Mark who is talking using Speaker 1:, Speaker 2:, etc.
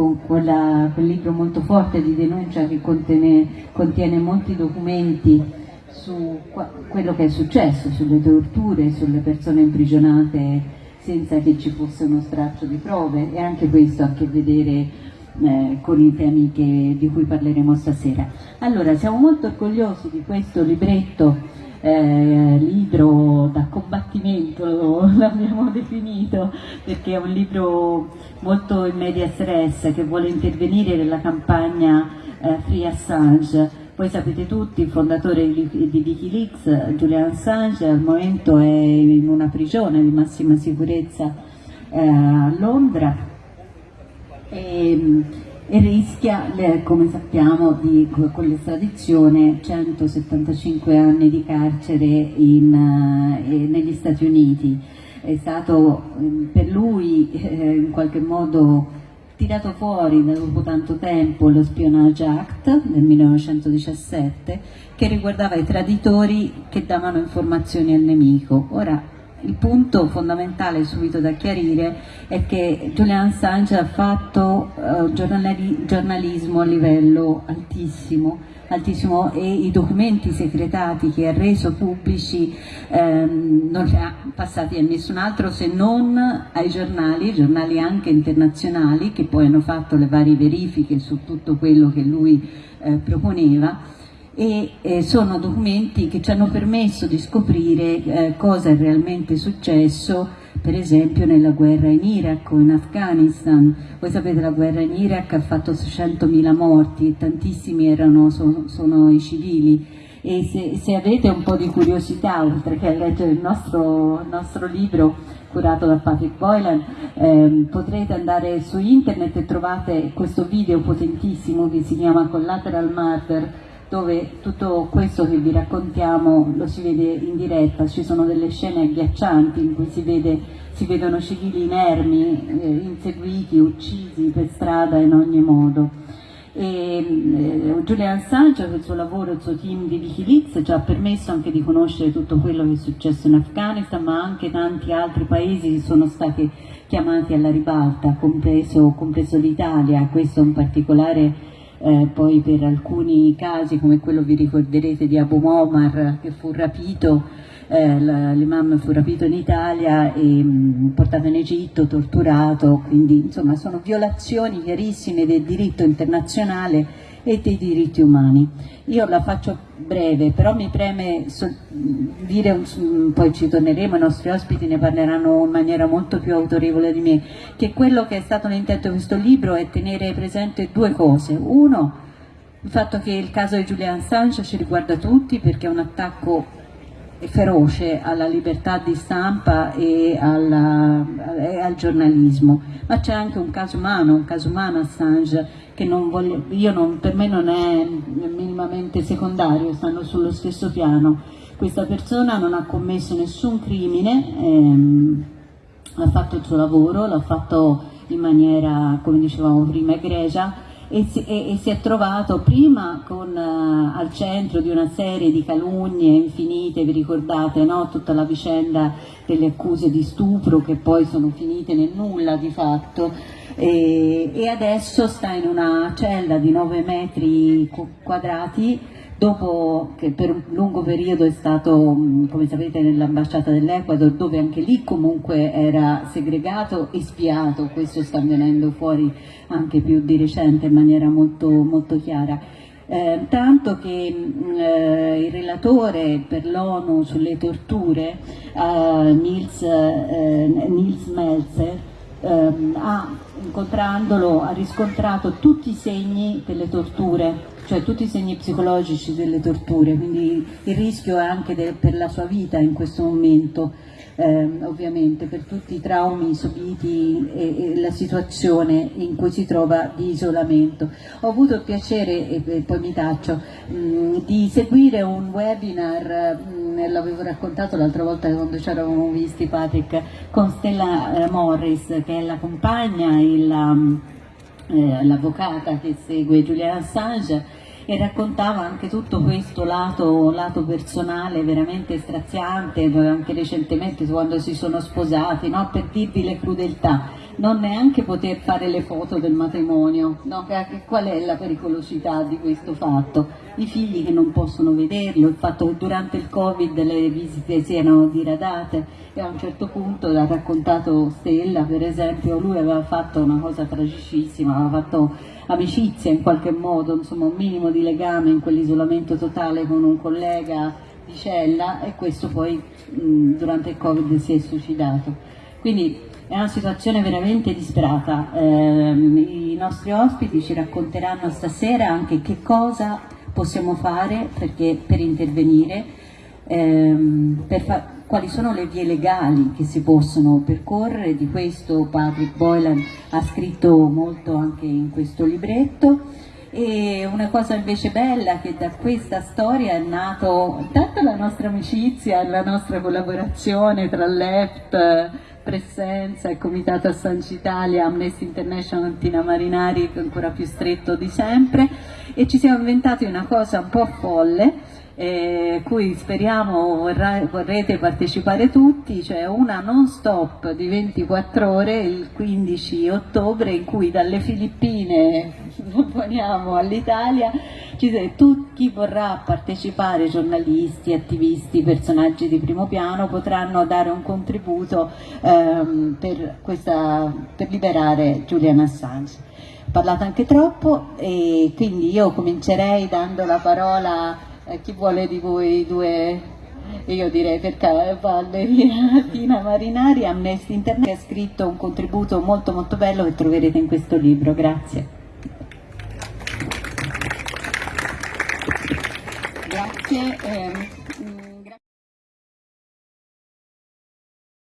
Speaker 1: con quella, quel libro molto forte di denuncia che contiene, contiene molti documenti su quello che è successo, sulle torture, sulle persone imprigionate senza che ci fosse uno straccio di prove e anche questo ha a che vedere eh, con i temi che, di cui parleremo stasera. Allora, siamo molto orgogliosi di questo libretto eh, libro da combattimento l'abbiamo definito perché è un libro molto in media stress che vuole intervenire nella campagna eh, Free Assange. Voi sapete tutti, il fondatore di, Wikileaks, Julian Assange, al momento è in una prigione di massima sicurezza eh, a Londra. E, e rischia, come sappiamo, di, con l'estradizione 175 anni di carcere in, eh, negli Stati Uniti. È stato eh, per lui eh, in qualche modo tirato fuori dopo tanto tempo lo Spionage Act del 1917 che riguardava i traditori che davano informazioni al nemico. Ora, il punto fondamentale subito da chiarire è che Julian Assange ha fatto uh, giornalismo a livello altissimo altissimo e i documenti segretati che ha reso pubblici ehm, non li ha passati a nessun altro se non ai giornali, giornali anche internazionali che poi hanno fatto le varie verifiche su tutto quello che lui eh, proponeva e eh, sono documenti che ci hanno permesso di scoprire eh, cosa è realmente successo per esempio nella guerra in Iraq o in Afghanistan. Voi sapete la guerra in Iraq ha fatto 600.000 morti tantissimi erano, sono, sono i civili e se, se, avete un po' di curiosità, oltre che a leggere il nostro, nostro libro curato da Patrick Boylan, ehm, potrete andare su internet e trovate questo video potentissimo che si chiama Collateral Murder dove tutto questo che vi raccontiamo lo si vede in diretta, ci sono delle scene agghiaccianti in cui si, vede, si vedono civili inermi, eh, inseguiti, uccisi per strada in ogni modo. E, eh, Julian Assange con il suo lavoro, il suo team di Wikileaks ci ha permesso anche di conoscere tutto quello che è successo in Afghanistan ma anche tanti altri paesi che sono stati chiamati alla ribalta, compreso, compreso l'Italia, questo in particolare eh, poi per alcuni casi come quello vi ricorderete di Abu Omar che fu rapito, eh, l'imam fu rapito in Italia e mh, mm, portato in Egitto, torturato, quindi insomma sono violazioni chiarissime del diritto internazionale e dei diritti umani. Io la faccio breve, però mi preme dire, poi ci torneremo, i nostri ospiti ne parleranno in maniera molto più autorevole di me, che quello che è stato l'intento di questo libro è tenere presente due cose. Uno, il fatto che il caso di Julian Assange ci riguarda tutti perché è un attacco feroce alla libertà di stampa e, alla, e al giornalismo, ma c'è anche un caso umano, un caso umano Assange che non voglio, non, per me non è minimamente secondario, stanno sullo stesso piano. Questa persona non ha commesso nessun crimine, ehm, ha fatto il suo lavoro, l'ha fatto in maniera, come dicevamo prima, egregia, e si, e, e si, è trovato prima con, uh, al centro di una serie di calunnie infinite, vi ricordate no? tutta la vicenda delle accuse di stupro che poi sono finite nel nulla di fatto e, e adesso sta in una cella di 9 metri quadrati dopo che per un lungo periodo è stato, mm, come sapete, nell'ambasciata dell'Ecuador, dove anche lì comunque era segregato e spiato, questo sta venendo fuori anche più di recente in maniera molto, molto chiara. Eh, tanto che mm, eh, il relatore per l'ONU sulle torture, eh, Nils, eh, Nils Melzer, ehm, ha, incontrandolo, ha riscontrato tutti i segni delle torture cioè tutti i segni psicologici delle torture, quindi il rischio è anche de, per la sua vita in questo momento, eh, ovviamente, per tutti i traumi subiti e, e, la situazione in cui si trova di isolamento. Ho avuto il piacere, e, e poi mi taccio, mh, di seguire un webinar, l'avevo raccontato l'altra volta quando ci eravamo visti Patrick, con Stella eh, Morris, che è la compagna, il... Um, eh, l'avvocata che segue Julian Assange e raccontava anche tutto questo lato, lato personale veramente straziante, anche recentemente quando si sono sposati, no? per dirvi le crudeltà non neanche poter fare le foto del matrimonio, no? qual è la pericolosità di questo fatto? I figli che non possono vederlo, il fatto che durante il Covid le visite siano diradate e a un certo punto l'ha raccontato Stella per esempio, lui aveva fatto una cosa tragicissima, aveva fatto amicizia in qualche modo, insomma un minimo di legame in quell'isolamento totale con un collega di cella e questo poi mh, durante il Covid si è suicidato. Quindi è una situazione veramente disperata. Eh, I nostri ospiti ci racconteranno stasera anche che cosa possiamo fare perché, per intervenire, ehm, quali sono le vie legali che si possono percorrere, di questo Patrick Boylan ha scritto molto anche in questo libretto. E una cosa invece bella che da questa storia è nato tanto la nostra amicizia, la nostra collaborazione tra l'EFT, Presenza, il Comitato a San Citalia, Amnesty International, Tina Marinari ancora più stretto di sempre e ci siamo inventati una cosa un po' folle eh, cui speriamo vorrà, vorrete partecipare tutti, cioè una non stop di 24 ore il 15 ottobre in cui dalle Filippine poniamo all'Italia chi vorrà partecipare, giornalisti, attivisti, personaggi di primo piano potranno dare un contributo ehm, per, questa, per liberare Julian Assange. Parlato anche troppo e quindi io comincerei dando la parola eh, chi vuole di voi due, io direi per Valleria Tina Marinari, Amnesty Internet, ha scritto un contributo molto molto bello che troverete in questo libro, grazie. Grazie. Eh,